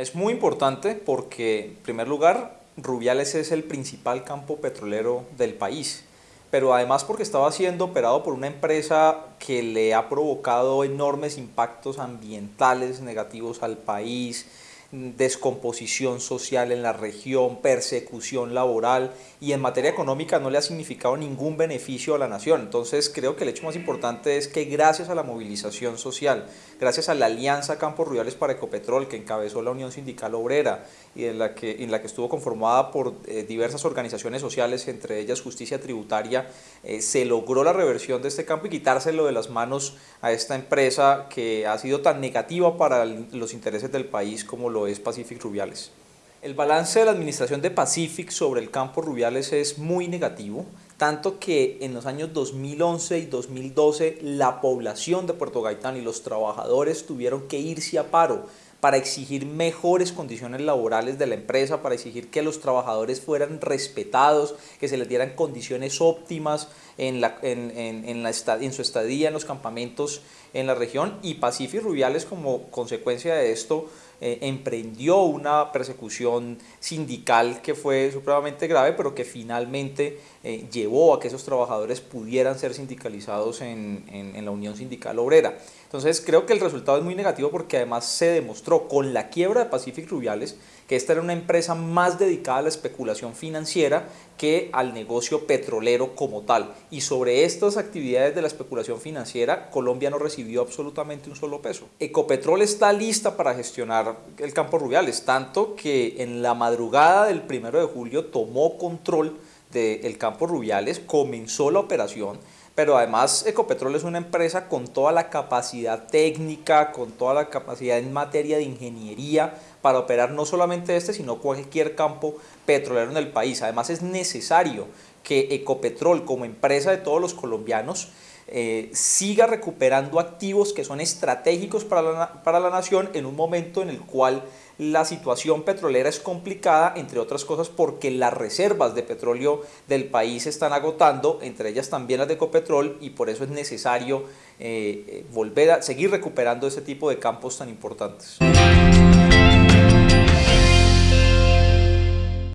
Es muy importante porque, en primer lugar, Rubiales es el principal campo petrolero del país, pero además porque estaba siendo operado por una empresa que le ha provocado enormes impactos ambientales negativos al país, descomposición social en la región, persecución laboral y en materia económica no le ha significado ningún beneficio a la nación. Entonces creo que el hecho más importante es que gracias a la movilización social, gracias a la Alianza Campos Rurales para Ecopetrol que encabezó la Unión Sindical Obrera y en la que, en la que estuvo conformada por eh, diversas organizaciones sociales, entre ellas Justicia Tributaria, eh, se logró la reversión de este campo y quitárselo de las manos a esta empresa que ha sido tan negativa para los intereses del país como lo es Pacific Rubiales. El balance de la administración de Pacific sobre el campo Rubiales es muy negativo, tanto que en los años 2011 y 2012 la población de Puerto Gaitán y los trabajadores tuvieron que irse a paro para exigir mejores condiciones laborales de la empresa, para exigir que los trabajadores fueran respetados, que se les dieran condiciones óptimas en, la, en, en, la, en su estadía en los campamentos en la región y Pacific Rubiales como consecuencia de esto eh, emprendió una persecución sindical que fue supremamente grave, pero que finalmente eh, llevó a que esos trabajadores pudieran ser sindicalizados en, en, en la Unión Sindical Obrera. Entonces creo que el resultado es muy negativo porque además se demostró con la quiebra de Pacific Rubiales que esta era una empresa más dedicada a la especulación financiera que al negocio petrolero como tal. Y sobre estas actividades de la especulación financiera, Colombia no recibió absolutamente un solo peso. Ecopetrol está lista para gestionar el campo Rubiales, tanto que en la madrugada del primero de julio tomó control del campo Rubiales, comenzó la operación, pero además Ecopetrol es una empresa con toda la capacidad técnica, con toda la capacidad en materia de ingeniería para operar no solamente este, sino cualquier campo petrolero en el país. Además es necesario que Ecopetrol como empresa de todos los colombianos eh, siga recuperando activos que son estratégicos para la, para la nación en un momento en el cual la situación petrolera es complicada, entre otras cosas porque las reservas de petróleo del país se están agotando, entre ellas también las de Ecopetrol, y por eso es necesario eh, eh volver a seguir recuperando ese tipo de campos tan importantes.